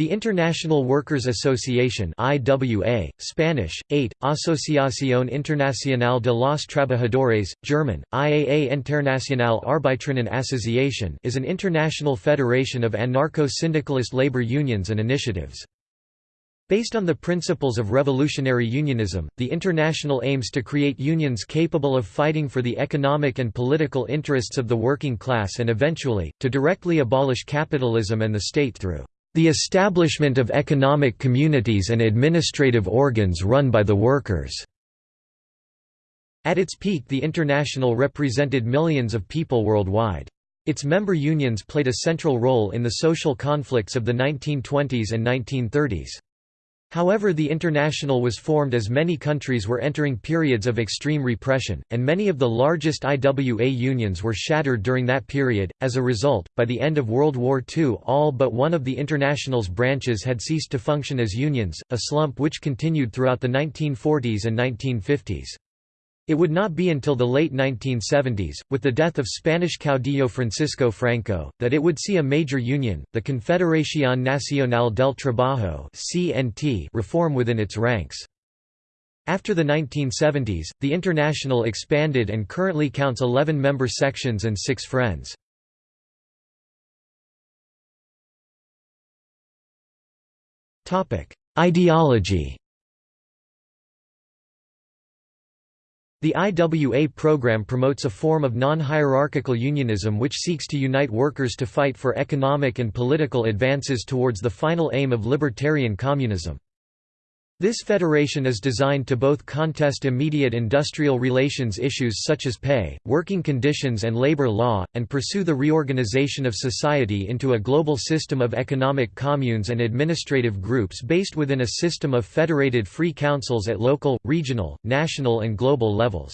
The International Workers Association IWA, Spanish, AIT, Asociación Internacional de los Trabajadores, German, IAA Internacional Arbeiterinnen Association is an international federation of anarcho-syndicalist labor unions and initiatives. Based on the principles of revolutionary unionism, the International aims to create unions capable of fighting for the economic and political interests of the working class and eventually, to directly abolish capitalism and the state through the establishment of economic communities and administrative organs run by the workers." At its peak the International represented millions of people worldwide. Its member unions played a central role in the social conflicts of the 1920s and 1930s. However the International was formed as many countries were entering periods of extreme repression, and many of the largest IWA unions were shattered during that period. As a result, by the end of World War II all but one of the International's branches had ceased to function as unions, a slump which continued throughout the 1940s and 1950s. It would not be until the late 1970s, with the death of Spanish caudillo Francisco Franco, that it would see a major union, the Confederación Nacional del Trabajo reform within its ranks. After the 1970s, the International expanded and currently counts 11 member sections and 6 friends. Ideology The IWA program promotes a form of non-hierarchical unionism which seeks to unite workers to fight for economic and political advances towards the final aim of libertarian communism. This federation is designed to both contest immediate industrial relations issues such as pay, working conditions and labor law, and pursue the reorganization of society into a global system of economic communes and administrative groups based within a system of federated free councils at local, regional, national and global levels.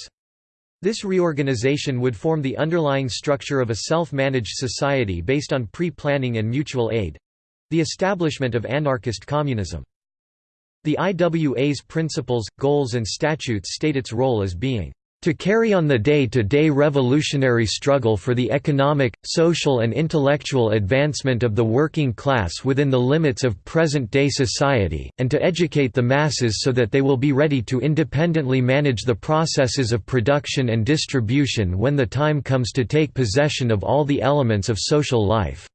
This reorganization would form the underlying structure of a self-managed society based on pre-planning and mutual aid—the establishment of anarchist communism. The IWA's principles, goals and statutes state its role as being to carry on the day-to-day -day revolutionary struggle for the economic, social and intellectual advancement of the working class within the limits of present-day society, and to educate the masses so that they will be ready to independently manage the processes of production and distribution when the time comes to take possession of all the elements of social life.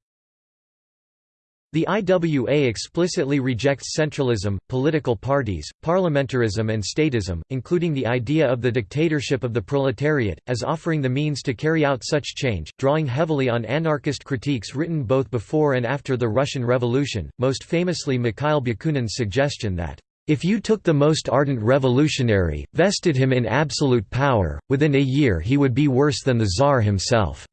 The IWA explicitly rejects centralism, political parties, parliamentarism and statism, including the idea of the dictatorship of the proletariat, as offering the means to carry out such change, drawing heavily on anarchist critiques written both before and after the Russian Revolution, most famously Mikhail Bakunin's suggestion that, "...if you took the most ardent revolutionary, vested him in absolute power, within a year he would be worse than the Tsar himself."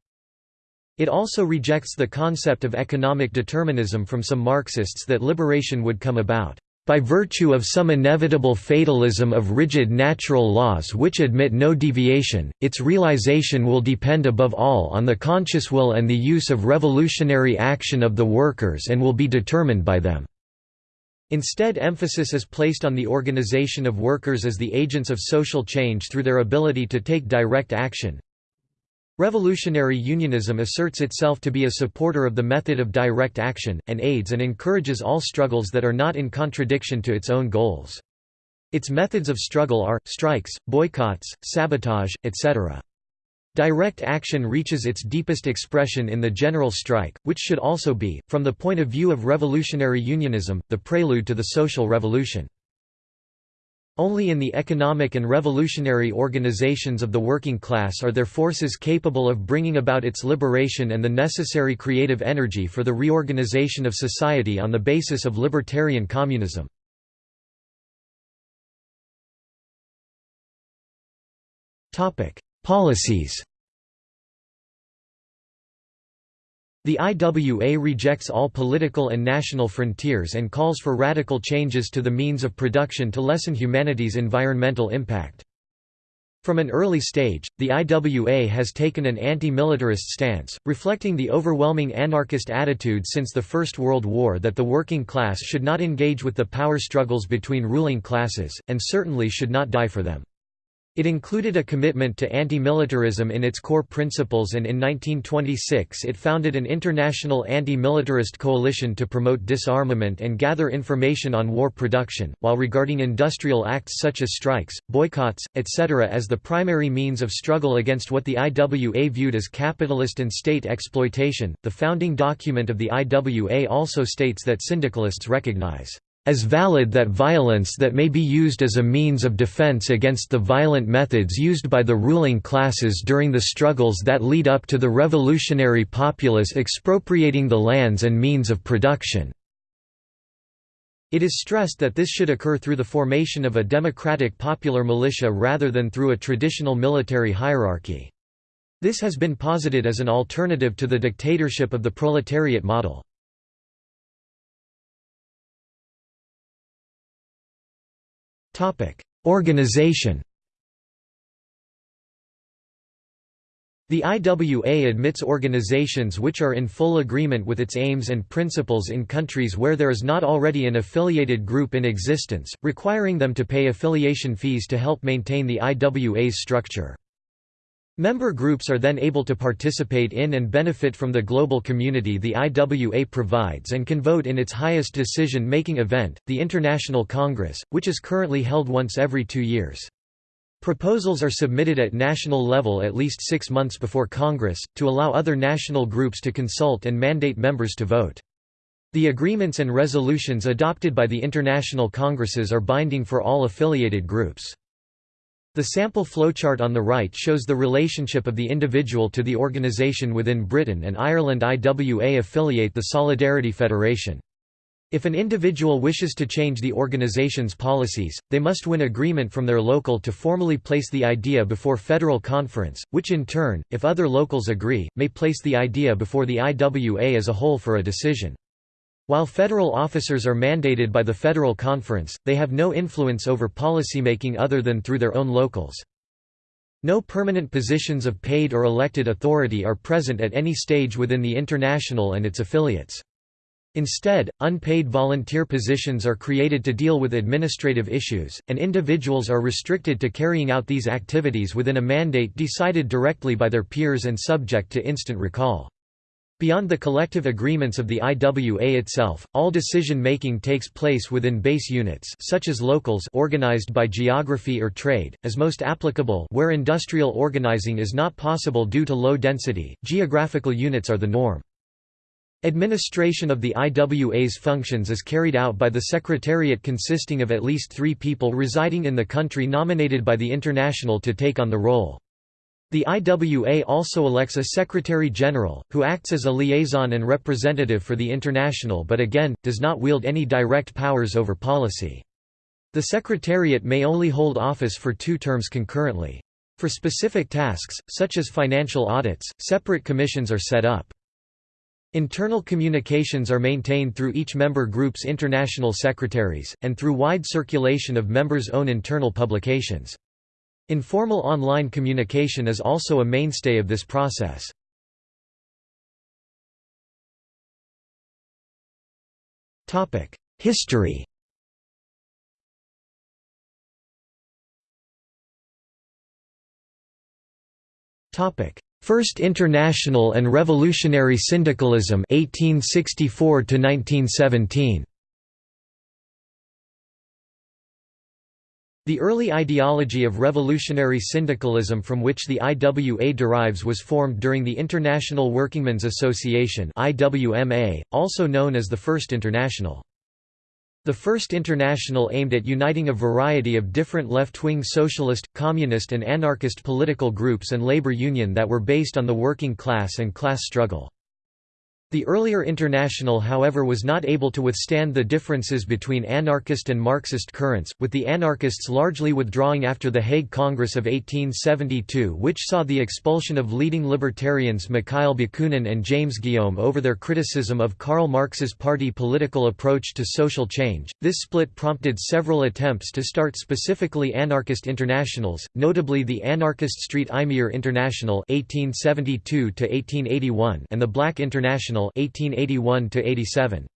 It also rejects the concept of economic determinism from some Marxists that liberation would come about by virtue of some inevitable fatalism of rigid natural laws which admit no deviation, its realization will depend above all on the conscious will and the use of revolutionary action of the workers and will be determined by them. Instead emphasis is placed on the organization of workers as the agents of social change through their ability to take direct action, Revolutionary unionism asserts itself to be a supporter of the method of direct action, and aids and encourages all struggles that are not in contradiction to its own goals. Its methods of struggle are, strikes, boycotts, sabotage, etc. Direct action reaches its deepest expression in the general strike, which should also be, from the point of view of revolutionary unionism, the prelude to the social revolution. Only in the economic and revolutionary organizations of the working class are there forces capable of bringing about its liberation and the necessary creative energy for the reorganization of society on the basis of libertarian communism. Policies The IWA rejects all political and national frontiers and calls for radical changes to the means of production to lessen humanity's environmental impact. From an early stage, the IWA has taken an anti-militarist stance, reflecting the overwhelming anarchist attitude since the First World War that the working class should not engage with the power struggles between ruling classes, and certainly should not die for them. It included a commitment to anti-militarism in its core principles and in 1926 it founded an international anti-militarist coalition to promote disarmament and gather information on war production, while regarding industrial acts such as strikes, boycotts, etc. as the primary means of struggle against what the IWA viewed as capitalist and state exploitation. The founding document of the IWA also states that syndicalists recognize as valid that violence that may be used as a means of defense against the violent methods used by the ruling classes during the struggles that lead up to the revolutionary populace expropriating the lands and means of production." It is stressed that this should occur through the formation of a democratic popular militia rather than through a traditional military hierarchy. This has been posited as an alternative to the dictatorship of the proletariat model. Organization The IWA admits organizations which are in full agreement with its aims and principles in countries where there is not already an affiliated group in existence, requiring them to pay affiliation fees to help maintain the IWA's structure. Member groups are then able to participate in and benefit from the global community the IWA provides and can vote in its highest decision-making event, the International Congress, which is currently held once every two years. Proposals are submitted at national level at least six months before Congress, to allow other national groups to consult and mandate members to vote. The agreements and resolutions adopted by the international congresses are binding for all affiliated groups. The sample flowchart on the right shows the relationship of the individual to the organisation within Britain and Ireland IWA affiliate the Solidarity Federation. If an individual wishes to change the organization's policies, they must win agreement from their local to formally place the idea before federal conference, which in turn, if other locals agree, may place the idea before the IWA as a whole for a decision. While federal officers are mandated by the Federal Conference, they have no influence over policymaking other than through their own locals. No permanent positions of paid or elected authority are present at any stage within the International and its affiliates. Instead, unpaid volunteer positions are created to deal with administrative issues, and individuals are restricted to carrying out these activities within a mandate decided directly by their peers and subject to instant recall. Beyond the collective agreements of the IWA itself, all decision-making takes place within base units such as locals organized by geography or trade, as most applicable where industrial organizing is not possible due to low density, geographical units are the norm. Administration of the IWA's functions is carried out by the Secretariat consisting of at least three people residing in the country nominated by the International to take on the role. The IWA also elects a Secretary-General, who acts as a liaison and representative for the International but again, does not wield any direct powers over policy. The Secretariat may only hold office for two terms concurrently. For specific tasks, such as financial audits, separate commissions are set up. Internal communications are maintained through each member group's international secretaries, and through wide circulation of members' own internal publications. Informal online communication is also a mainstay of this process. History First International and Revolutionary Syndicalism 1864 to 1917 The early ideology of revolutionary syndicalism from which the IWA derives was formed during the International Workingmen's Association also known as the First International. The First International aimed at uniting a variety of different left-wing socialist, communist and anarchist political groups and labor union that were based on the working class and class struggle. The earlier International however was not able to withstand the differences between anarchist and Marxist currents, with the anarchists largely withdrawing after the Hague Congress of 1872 which saw the expulsion of leading libertarians Mikhail Bakunin and James Guillaume over their criticism of Karl Marx's party political approach to social change. This split prompted several attempts to start specifically anarchist internationals, notably the Anarchist Street Imier International 1872 and the Black International 1881 -87.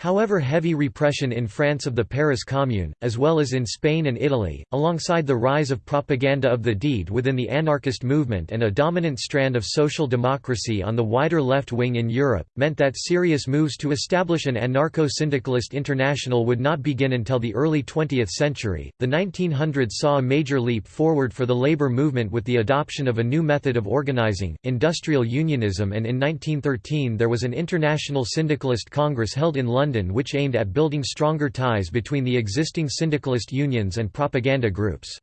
However heavy repression in France of the Paris Commune, as well as in Spain and Italy, alongside the rise of propaganda of the deed within the anarchist movement and a dominant strand of social democracy on the wider left wing in Europe, meant that serious moves to establish an anarcho-syndicalist international would not begin until the early 20th century. The 1900s saw a major leap forward for the labor movement with the adoption of a new method of organizing, industrial unionism and in 1913 there was an International Syndicalist Congress held in London London which aimed at building stronger ties between the existing syndicalist unions and propaganda groups.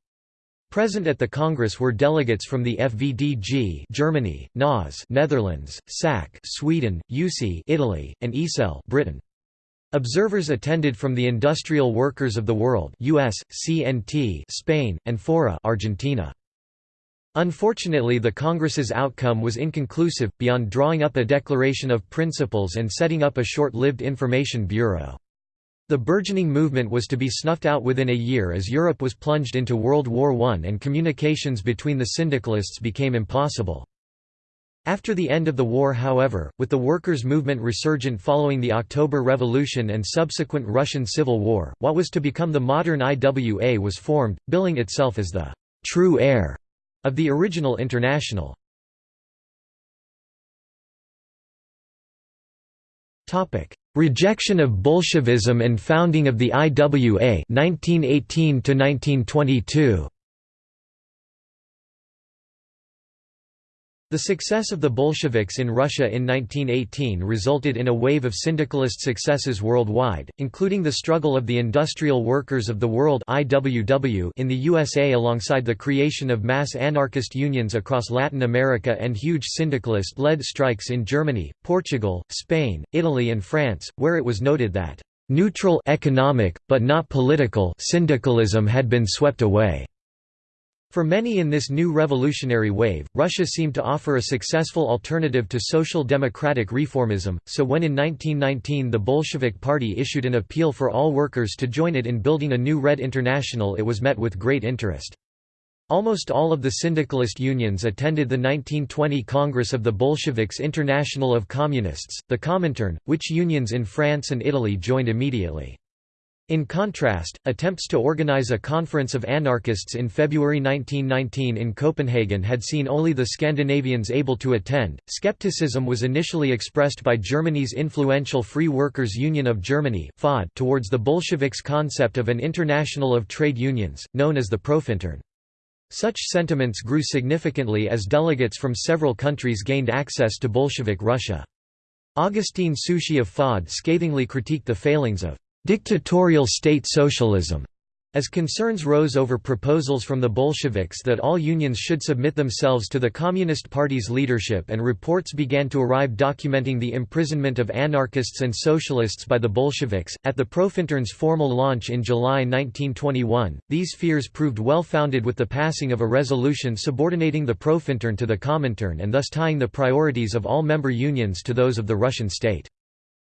Present at the Congress were delegates from the FVDG Germany, NAS Netherlands, SAC Sweden, USI Italy, and ISEL Britain. Observers attended from the Industrial Workers of the World US, CNT Spain, and FORA Argentina. Unfortunately the Congress's outcome was inconclusive, beyond drawing up a declaration of principles and setting up a short-lived information bureau. The burgeoning movement was to be snuffed out within a year as Europe was plunged into World War I and communications between the syndicalists became impossible. After the end of the war however, with the workers' movement resurgent following the October Revolution and subsequent Russian Civil War, what was to become the modern IWA was formed, billing itself as the «true heir» of the original International. Rejection of Bolshevism and founding of the IWA 1918 to 1922 The success of the Bolsheviks in Russia in 1918 resulted in a wave of syndicalist successes worldwide, including the struggle of the Industrial Workers of the World IWW in the USA alongside the creation of mass anarchist unions across Latin America and huge syndicalist-led strikes in Germany, Portugal, Spain, Italy and France, where it was noted that neutral economic, but not political syndicalism had been swept away. For many in this new revolutionary wave, Russia seemed to offer a successful alternative to social democratic reformism, so when in 1919 the Bolshevik Party issued an appeal for all workers to join it in building a new Red International it was met with great interest. Almost all of the syndicalist unions attended the 1920 Congress of the Bolsheviks International of Communists, the Comintern, which unions in France and Italy joined immediately. In contrast, attempts to organize a conference of anarchists in February 1919 in Copenhagen had seen only the Scandinavians able to attend. Skepticism was initially expressed by Germany's influential Free Workers' Union of Germany (FAUD) towards the Bolsheviks' concept of an international of trade unions, known as the Profintern. Such sentiments grew significantly as delegates from several countries gained access to Bolshevik Russia. Augustin Souchy of FAUD scathingly critiqued the failings of dictatorial state socialism as concerns rose over proposals from the Bolsheviks that all unions should submit themselves to the Communist Party's leadership and reports began to arrive documenting the imprisonment of anarchists and socialists by the Bolsheviks, at the Profintern's formal launch in July 1921, these fears proved well founded with the passing of a resolution subordinating the Profintern to the Comintern and thus tying the priorities of all member unions to those of the Russian state.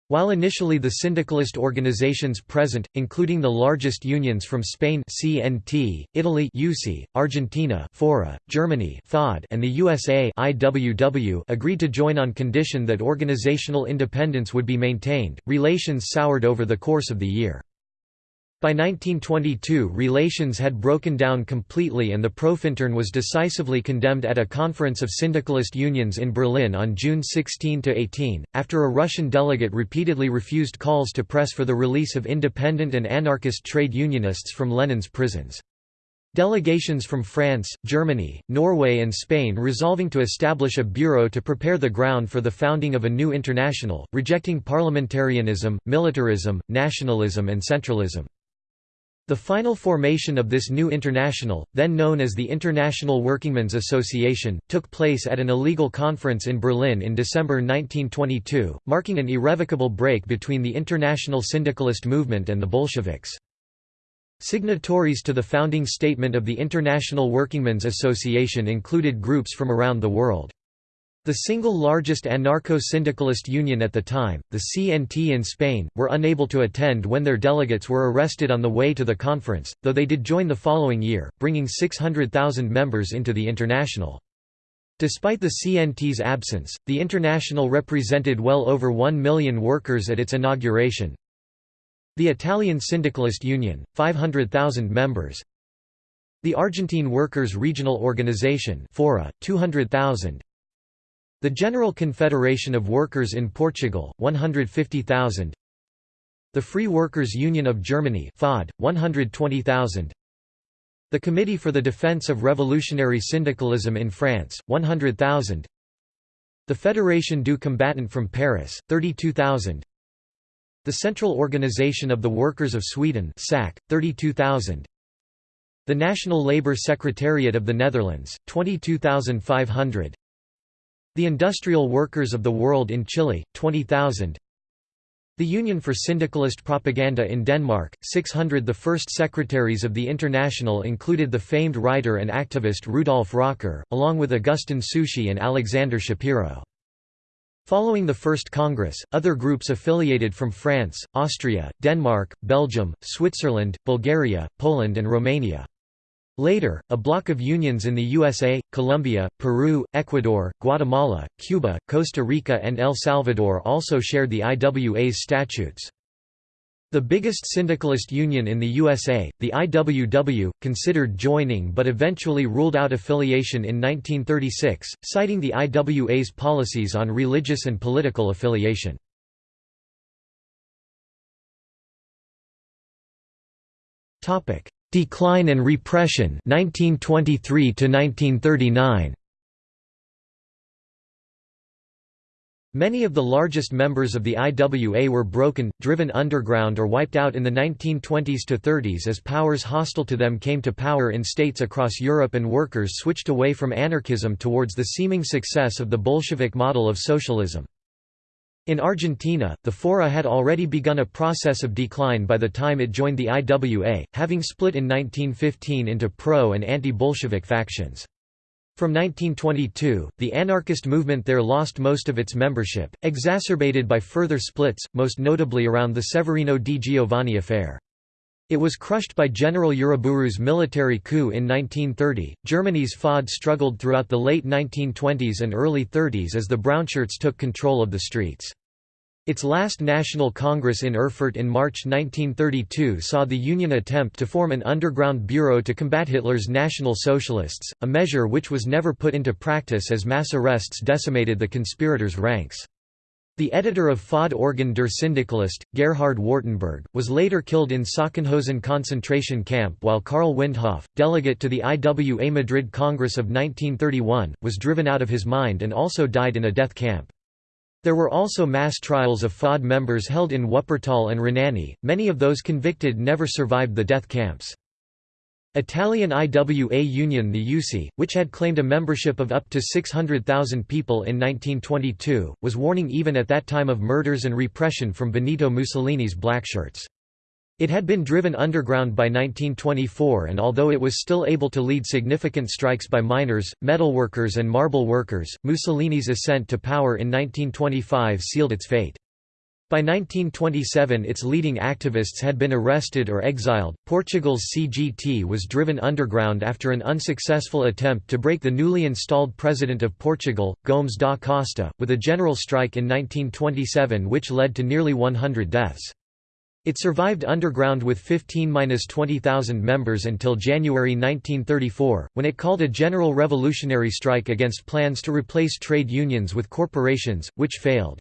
While initially the syndicalist organizations present, including the largest unions from Spain CNT, Italy USI, Argentina FORA, Germany FAUD, and the USA IWW agreed to join on condition that organizational independence would be maintained, relations soured over the course of the year. By 1922 relations had broken down completely and the Profintern was decisively condemned at a conference of syndicalist unions in Berlin on June 16–18, after a Russian delegate repeatedly refused calls to press for the release of independent and anarchist trade unionists from Lenin's prisons. Delegations from France, Germany, Norway and Spain resolving to establish a bureau to prepare the ground for the founding of a new international, rejecting parliamentarianism, militarism, nationalism and centralism. The final formation of this new international, then known as the International Workingmen's Association, took place at an illegal conference in Berlin in December 1922, marking an irrevocable break between the international syndicalist movement and the Bolsheviks. Signatories to the founding statement of the International Workingmen's Association included groups from around the world. The single largest anarcho-syndicalist union at the time, the CNT in Spain, were unable to attend when their delegates were arrested on the way to the conference, though they did join the following year, bringing 600,000 members into the International. Despite the CNT's absence, the International represented well over 1 million workers at its inauguration. The Italian Syndicalist Union, 500,000 members The Argentine Workers' Regional Organization Fora, 200,000 The General Confederation of Workers in Portugal, 150,000 The Free Workers' Union of Germany FAUD, 120,000 The Committee for the Defense of Revolutionary Syndicalism in France, 100,000 The Fédération du Combattant from Paris, 32,000 the Central Organization of the Workers of Sweden SAC, 32,000 The National Labour Secretariat of the Netherlands, 22,500 The Industrial Workers of the World in Chile, 20,000 the Union for Syndicalist Propaganda in Denmark, 600 The first secretaries of the International included the famed writer and activist Rudolf Rocker, along with Augustin Souchy and Alexander Schapiro. Following the First Congress, other groups affiliated from France, Austria, Denmark, Belgium, Switzerland, Bulgaria, Poland and Romania. Later, a block of unions in the USA, Colombia, Peru, Ecuador, Guatemala, Cuba, Costa Rica and El Salvador also shared the IWA's statutes. The biggest syndicalist union in the USA, the IWW, considered joining but eventually ruled out affiliation in 1936, citing the IWA's policies on religious and political affiliation. Decline and repression 1923 to 1939 Many of the largest members of the IWA were broken, driven underground or wiped out in the 1920s to 30s as powers hostile to them came to power in states across Europe and workers switched away from anarchism towards the seeming success of the Bolshevik model of socialism. In Argentina, the Fora had already begun a process of decline by the time it joined the IWA, having split in 1915 into pro- and anti-Bolshevik factions. From 1922, the anarchist movement there lost most of its membership, exacerbated by further splits, most notably around the Severino di Giovanni affair. It was crushed by General Uriburu's military coup in 1930. Germany's FAUD struggled throughout the late 1920s and early 30s as the Brownshirts took control of the streets. Its last National Congress in Erfurt in March 1932 saw the Union attempt to form an underground bureau to combat Hitler's National Socialists, a measure which was never put into practice as mass arrests decimated the conspirators' ranks. The editor of FAUD Organ der Syndikalist, Gerhard Wartenberg, was later killed in Sachsenhausen concentration camp while Karl Windhoff, delegate to the IWA Madrid Congress of 1931, was driven out of his mind and also died in a death camp. There were also mass trials of FAUD members held in Wuppertal and Rhenania, many of those convicted never survived the death camps. Italian IWA Union the USI, which had claimed a membership of up to 600,000 people in 1922, was warning even at that time of murders and repression from Benito Mussolini's blackshirts. It had been driven underground by 1924 and although it was still able to lead significant strikes by miners, metalworkers and marble workers, Mussolini's ascent to power in 1925 sealed its fate. By 1927 its leading activists had been arrested or exiled. Portugal's CGT was driven underground after an unsuccessful attempt to break the newly installed president of Portugal, Gomes da Costa, with a general strike in 1927 which led to nearly 100 deaths. It survived underground with 15–20,000 members until January 1934, when it called a general revolutionary strike against plans to replace trade unions with corporations, which failed.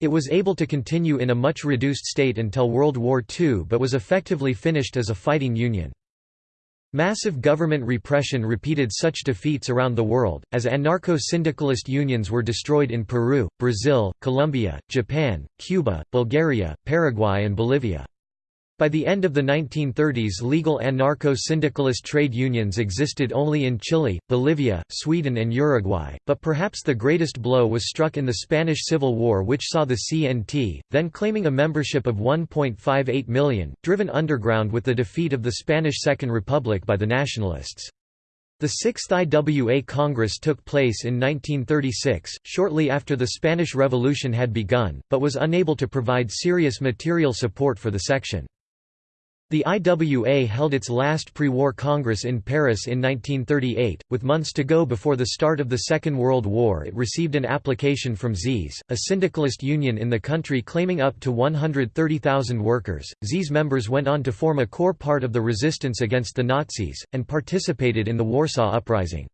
It was able to continue in a much reduced state until World War II but was effectively finished as a fighting union. Massive government repression repeated such defeats around the world, as anarcho-syndicalist unions were destroyed in Peru, Brazil, Colombia, Japan, Cuba, Bulgaria, Paraguay and Bolivia. By the end of the 1930s legal anarcho-syndicalist trade unions existed only in Chile, Bolivia, Sweden and Uruguay, but perhaps the greatest blow was struck in the Spanish Civil War which saw the CNT, then claiming a membership of 1.58 million, driven underground with the defeat of the Spanish Second Republic by the nationalists. The Sixth IWA Congress took place in 1936, shortly after the Spanish Revolution had begun, but was unable to provide serious material support for the section. The IWA held its last pre-war congress in Paris in 1938. With months to go before the start of the Second World War it received an application from ZEES, a syndicalist union in the country claiming up to 130,000 workers. ZEES members went on to form a core part of the resistance against the Nazis, and participated in the Warsaw Uprising.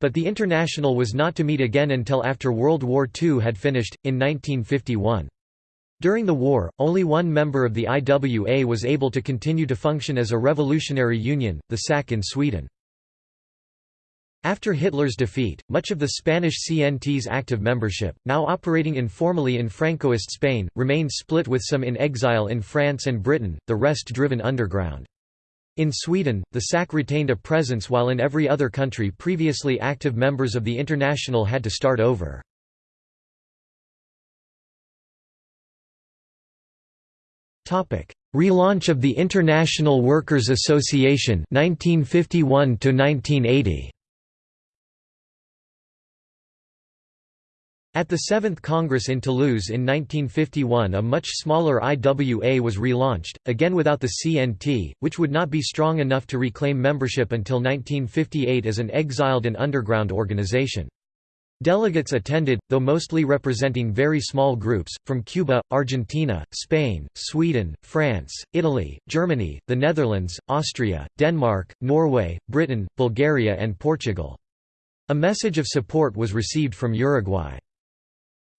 But the International was not to meet again until after World War II had finished, in 1951. During the war, only one member of the IWA was able to continue to function as a revolutionary union, the SAC in Sweden. After Hitler's defeat, much of the Spanish CNT's active membership, now operating informally in Francoist Spain, remained split with some in exile in France and Britain, the rest driven underground. In Sweden, the SAC retained a presence while in every other country previously active members of the International had to start over. Relaunch of the International Workers' Association 1951 to 1980 At the Seventh Congress in Toulouse in 1951 a much smaller IWA was relaunched, again without the CNT, which would not be strong enough to reclaim membership until 1958 as an exiled and underground organization. Delegates attended, though mostly representing very small groups, from Cuba, Argentina, Spain, Sweden, France, Italy, Germany, the Netherlands, Austria, Denmark, Norway, Britain, Bulgaria and Portugal. A message of support was received from Uruguay.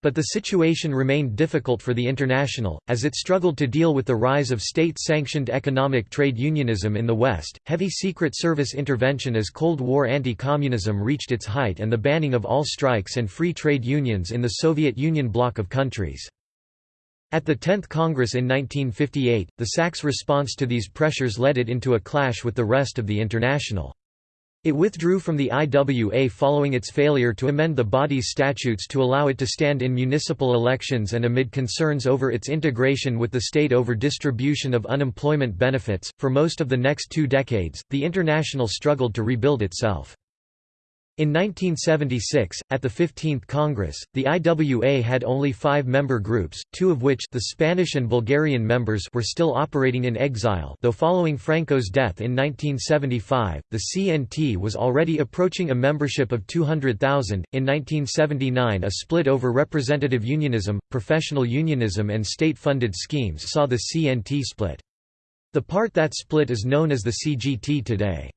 But the situation remained difficult for the International, as it struggled to deal with the rise of state-sanctioned economic trade unionism in the West, heavy Secret Service intervention as Cold War anti-communism reached its height and the banning of all strikes and free trade unions in the Soviet Union bloc of countries. At the 10th Congress in 1958, the SAC's response to these pressures led it into a clash with the rest of the International. It withdrew from the IWA following its failure to amend the body's statutes to allow it to stand in municipal elections and amid concerns over its integration with the state over distribution of unemployment benefits. For most of the next two decades, the International struggled to rebuild itself. In 1976, at the 15th Congress, the IWA had only five member groups, two of which the Spanish and Bulgarian members were still operating in exile though following Franco's death in 1975, the CNT was already approaching a membership of 200,000. In 1979 a split over representative unionism, professional unionism and state-funded schemes saw the CNT split. The part that split is known as the CGT today.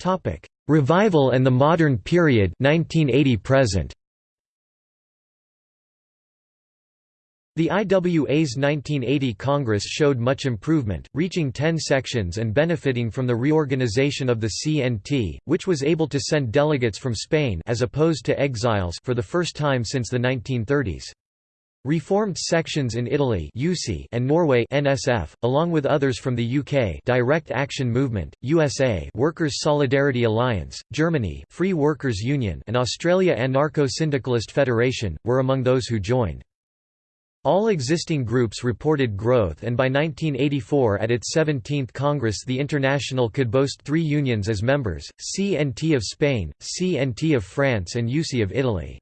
Topic: Revival and the Modern Period 1980 present. The IWA's 1980 Congress showed much improvement, reaching 10 sections and benefiting from the reorganization of the CNT, which was able to send delegates from Spain as opposed to exiles for the first time since the 1930s. Reformed sections in Italy and Norway NSF, along with others from the UK Direct Action Movement, USA Workers' Solidarity Alliance, Germany Free Workers Union and Australia Anarcho-Syndicalist Federation, were among those who joined. All existing groups reported growth and by 1984 at its 17th Congress the International could boast three unions as members, CNT of Spain, CNT of France and USI of Italy.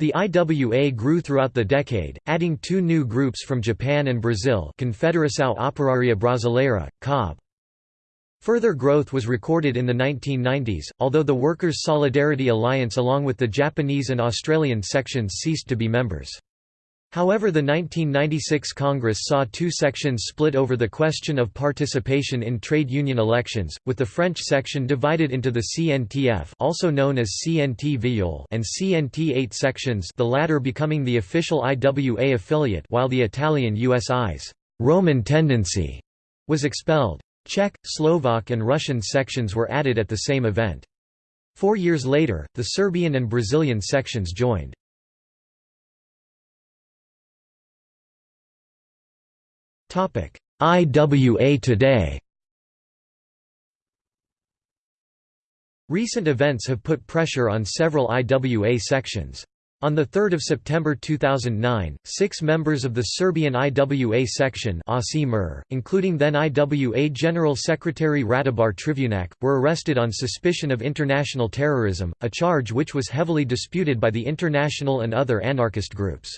The IWA grew throughout the decade, adding two new groups from Japan and Brazil Confederação Operaria Brasileira, COB. Further growth was recorded in the 1990s, although the Workers' Solidarity Alliance along with the Japanese and Australian sections ceased to be members. However the 1996 Congress saw two sections split over the question of participation in trade union elections, with the French section divided into the CNTF also known as CNT and CNT-AIT sections the latter becoming the official IWA affiliate while the Italian USI's Roman tendency was expelled. Czech, Slovak and Russian sections were added at the same event. Four years later, the Serbian and Brazilian sections joined. IWA today Recent events have put pressure on several IWA sections. On 3 September 2009, six members of the Serbian IWA section including then IWA General Secretary Ratibor Trivunac, were arrested on suspicion of international terrorism, a charge which was heavily disputed by the international and other anarchist groups.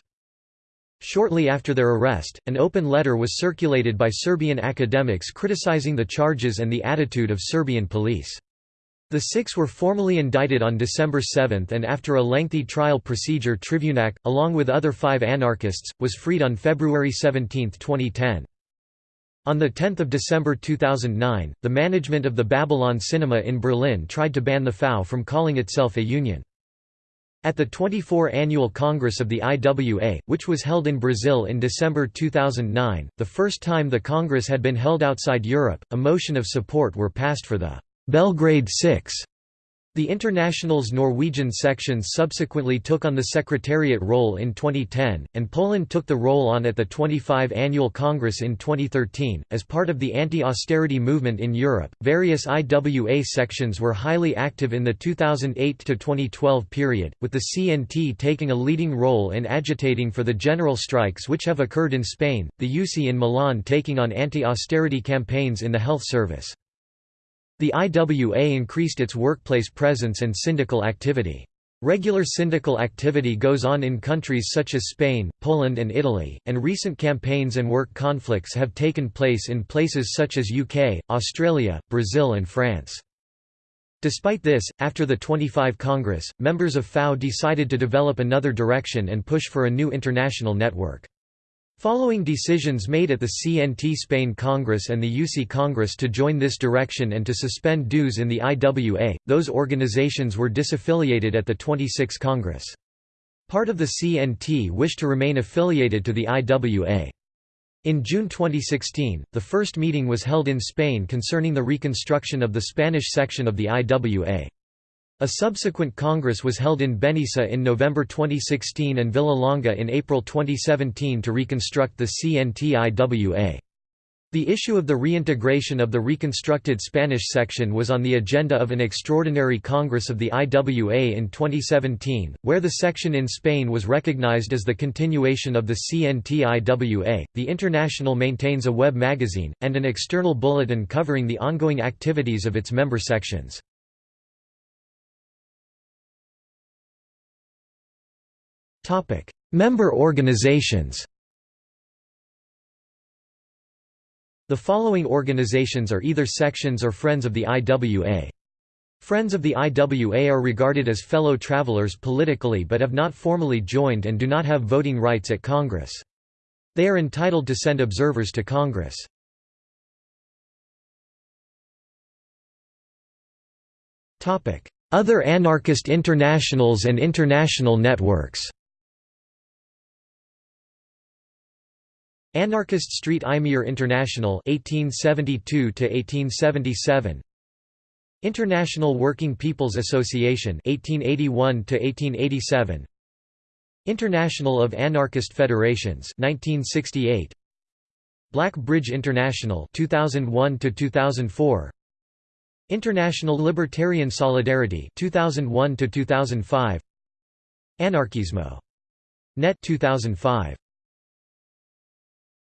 Shortly after their arrest, an open letter was circulated by Serbian academics criticizing the charges and the attitude of Serbian police. The six were formally indicted on December 7 and after a lengthy trial procedure Trivunac, along with other five anarchists, was freed on February 17, 2010. On 10 December 2009, the management of the Babylon Cinema in Berlin tried to ban the FAU from calling itself a union. At the 24 Annual Congress of the IWA, which was held in Brazil in December 2009, the first time the Congress had been held outside Europe, a motion of support were passed for the Belgrade Six the International's Norwegian sections subsequently took on the secretariat role in 2010, and Poland took the role on at the 25 Annual Congress in 2013. As part of the anti austerity movement in Europe, various IWA sections were highly active in the 2008 to 2012 period, with the CNT taking a leading role in agitating for the general strikes which have occurred in Spain, the USI in Milan taking on anti austerity campaigns in the health service. The IWA increased its workplace presence and syndical activity. Regular syndical activity goes on in countries such as Spain, Poland and Italy, and recent campaigns and work conflicts have taken place in places such as UK, Australia, Brazil and France. Despite this, after the 25 Congress, members of FAU decided to develop another direction and push for a new international network. Following decisions made at the CNT Spain Congress and the USI Congress to join this direction and to suspend dues in the IWA, those organizations were disaffiliated at the 26 Congress. Part of the CNT wished to remain affiliated to the IWA. In June 2016, the first meeting was held in Spain concerning the reconstruction of the Spanish section of the IWA. A subsequent congress was held in Benissa in November 2016 and Villalonga in April 2017 to reconstruct the CNTIWA. The issue of the reintegration of the reconstructed Spanish section was on the agenda of an extraordinary Congress of the IWA in 2017, where the section in Spain was recognized as the continuation of the CNTIWA. The International maintains a web magazine, and an external bulletin covering the ongoing activities of its member sections. Member organizations. The following organizations are either sections or friends of the IWA. Friends of the IWA are regarded as fellow travelers politically but have not formally joined and do not have voting rights at Congress. They are entitled to send observers to Congress. Other anarchist internationals and international networks Anarchist Street Imier International 1872 to 1877 International Working People's Association 1881 to 1887 International of Anarchist Federations 1968 Black Bridge International 2001 to 2004 International Libertarian Solidarity 2001 to 2005 Anarkismo. Net 2005